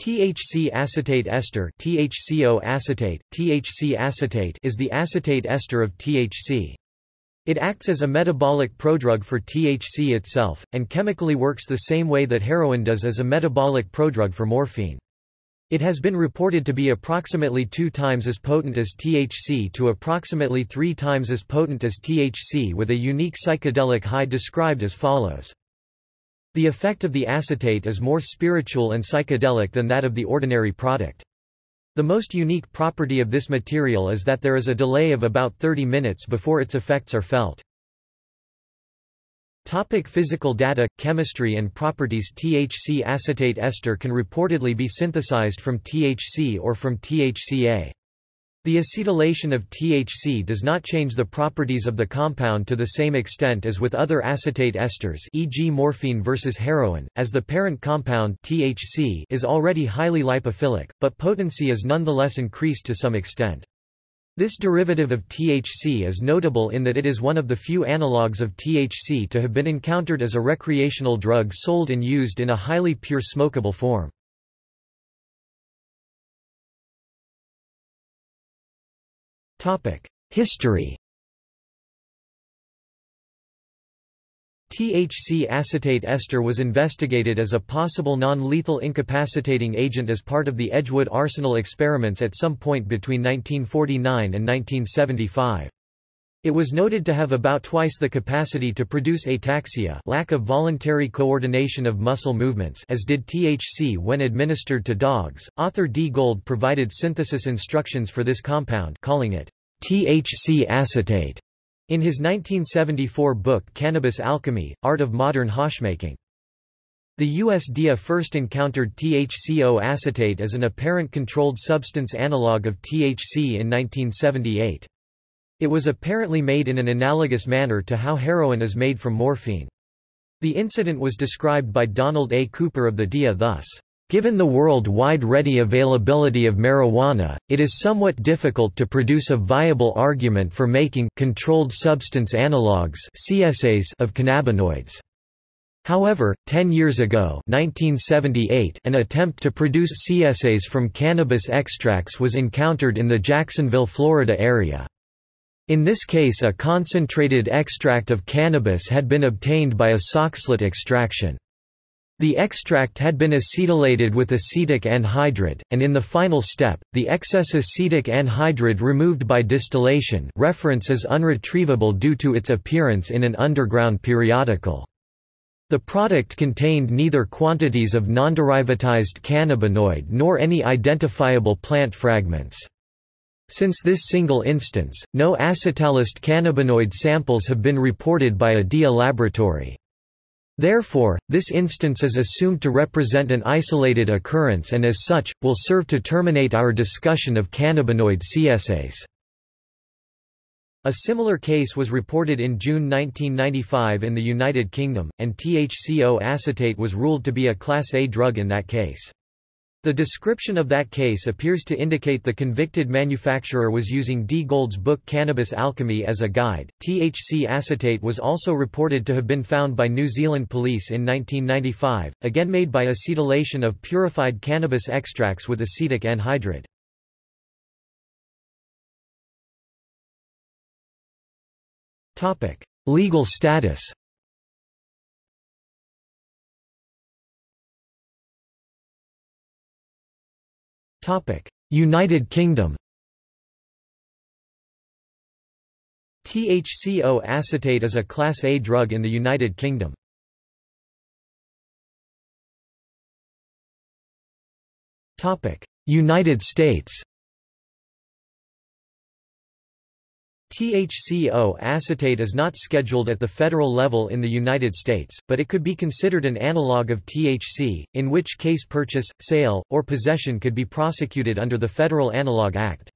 THC acetate ester THCO acetate, THC acetate is the acetate ester of THC. It acts as a metabolic prodrug for THC itself, and chemically works the same way that heroin does as a metabolic prodrug for morphine. It has been reported to be approximately two times as potent as THC to approximately three times as potent as THC with a unique psychedelic high described as follows. The effect of the acetate is more spiritual and psychedelic than that of the ordinary product. The most unique property of this material is that there is a delay of about 30 minutes before its effects are felt. Topic physical data, chemistry and properties THC acetate ester can reportedly be synthesized from THC or from THCA. The acetylation of THC does not change the properties of the compound to the same extent as with other acetate esters e.g. morphine versus heroin, as the parent compound THC is already highly lipophilic, but potency is nonetheless increased to some extent. This derivative of THC is notable in that it is one of the few analogues of THC to have been encountered as a recreational drug sold and used in a highly pure smokable form. History THC acetate ester was investigated as a possible non-lethal incapacitating agent as part of the Edgewood Arsenal experiments at some point between 1949 and 1975. It was noted to have about twice the capacity to produce ataxia lack of voluntary coordination of muscle movements as did THC when administered to dogs. Author D. Gold provided synthesis instructions for this compound calling it THC acetate in his 1974 book Cannabis Alchemy, Art of Modern Hashmaking. The USDA first encountered THCO acetate as an apparent controlled substance analog of THC in 1978. It was apparently made in an analogous manner to how heroin is made from morphine. The incident was described by Donald A. Cooper of the DEA thus. Given the worldwide ready availability of marijuana, it is somewhat difficult to produce a viable argument for making controlled substance analogues CSAs of cannabinoids. However, 10 years ago 1978, an attempt to produce CSAs from cannabis extracts was encountered in the Jacksonville, Florida area. In this case a concentrated extract of cannabis had been obtained by a soxhlet extraction. The extract had been acetylated with acetic anhydride, and in the final step, the excess acetic anhydride removed by distillation reference is unretrievable due to its appearance in an underground periodical. The product contained neither quantities of nonderivatized cannabinoid nor any identifiable plant fragments. Since this single instance, no acetylated cannabinoid samples have been reported by a DEA laboratory. Therefore, this instance is assumed to represent an isolated occurrence and as such, will serve to terminate our discussion of cannabinoid CSAs. A similar case was reported in June 1995 in the United Kingdom, and THCO acetate was ruled to be a Class A drug in that case. The description of that case appears to indicate the convicted manufacturer was using D. Gold's book Cannabis Alchemy as a guide. THC acetate was also reported to have been found by New Zealand police in 1995, again made by acetylation of purified cannabis extracts with acetic anhydride. Legal status United Kingdom. THCO acetate is a Class A drug in the United Kingdom. United States THCO acetate is not scheduled at the federal level in the United States, but it could be considered an analog of THC, in which case purchase, sale, or possession could be prosecuted under the Federal Analog Act.